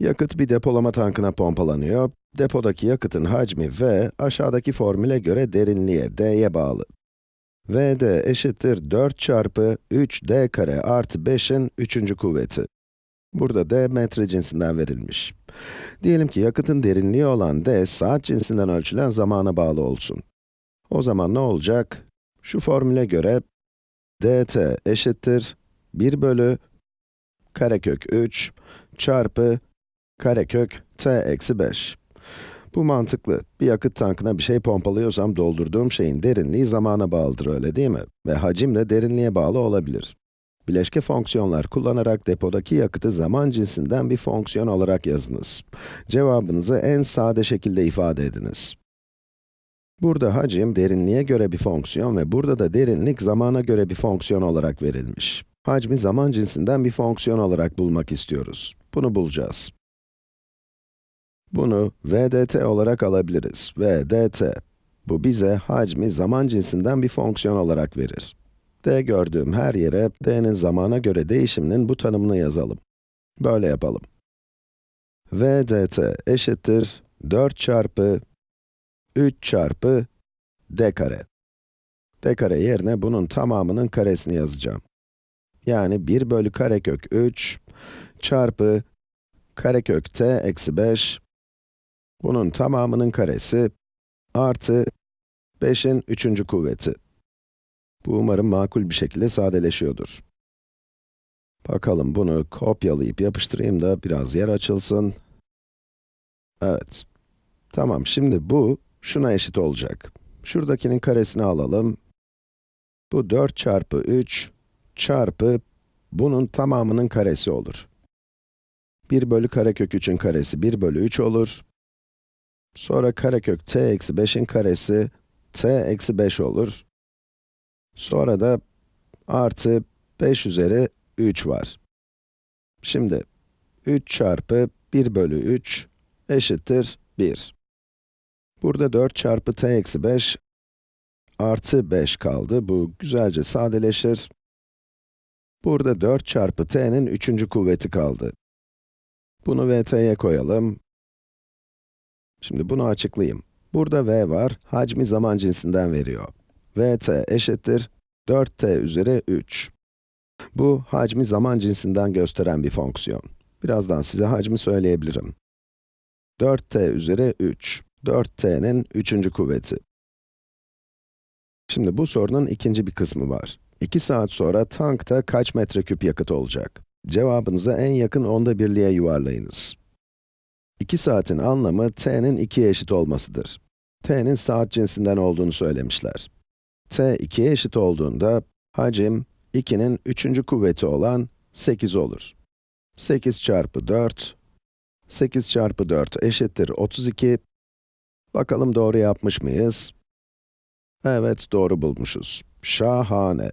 Yakıt bir depolama tankına pompalanıyor. Depodaki yakıtın hacmi V, aşağıdaki formüle göre derinliğe, d'ye bağlı. Vd eşittir 4 çarpı 3d kare artı 5'in 3. kuvveti. Burada d metre cinsinden verilmiş. Diyelim ki yakıtın derinliği olan d, saat cinsinden ölçülen zamana bağlı olsun. O zaman ne olacak? Şu formüle göre dt eşittir 1 bölü karekök 3 çarpı karekök t eksi 5. Bu mantıklı. Bir yakıt tankına bir şey pompalıyorsam doldurduğum şeyin derinliği zamana bağlıdır öyle değil mi? Ve hacim de derinliğe bağlı olabilir. Bileşke fonksiyonlar kullanarak depodaki yakıtı zaman cinsinden bir fonksiyon olarak yazınız. Cevabınızı en sade şekilde ifade ediniz. Burada hacim derinliğe göre bir fonksiyon ve burada da derinlik zamana göre bir fonksiyon olarak verilmiş. Hacmi zaman cinsinden bir fonksiyon olarak bulmak istiyoruz. Bunu bulacağız. Bunu vdt olarak alabiliriz. vdt. Bu bize hacmi zaman cinsinden bir fonksiyon olarak verir. d gördüğüm her yere d'nin zamana göre değişiminin bu tanımını yazalım. Böyle yapalım. vdt eşittir 4 çarpı 3 çarpı d kare. d kare yerine bunun tamamının karesini yazacağım. Yani 1 bölü karekök 3 çarpı karekök t eksi 5 bunun tamamının karesi artı 5'in 3. kuvveti. Bu umarım makul bir şekilde sadeleşiyordur. Bakalım bunu kopyalayıp yapıştırayım da biraz yer açılsın. Evet. Tamam, şimdi bu şuna eşit olacak. Şuradakinin karesini alalım. Bu 4 çarpı 3 çarpı bunun tamamının karesi olur. 1 bölü karekök 3'ün karesi 1 bölü 3 olur. Sonra karekök t eksi 5'in karesi t eksi 5 olur. Sonra da artı 5 üzeri 3 var. Şimdi 3 çarpı 1 bölü 3 eşittir 1. Burada 4 çarpı t eksi 5 artı 5 kaldı. Bu güzelce sadeleşir. Burada 4 çarpı t'nin 3. kuvveti kaldı. Bunu vt'ye koyalım. Şimdi bunu açıklayayım. Burada v var, hacmi zaman cinsinden veriyor. vt eşittir 4t üzeri 3. Bu, hacmi zaman cinsinden gösteren bir fonksiyon. Birazdan size hacmi söyleyebilirim. 4t üzeri 3. 4t'nin 3. kuvveti. Şimdi bu sorunun ikinci bir kısmı var. 2 saat sonra tankta kaç metreküp yakıt olacak? Cevabınızı en yakın onda birliğe yuvarlayınız. 2 saatin anlamı t'nin 2'ye eşit olmasıdır. t'nin saat cinsinden olduğunu söylemişler. t 2'ye eşit olduğunda hacim 2'nin 3. kuvveti olan 8 olur. 8 çarpı 4, 8 çarpı 4 eşittir 32. Bakalım doğru yapmış mıyız? Evet, doğru bulmuşuz. Şahane.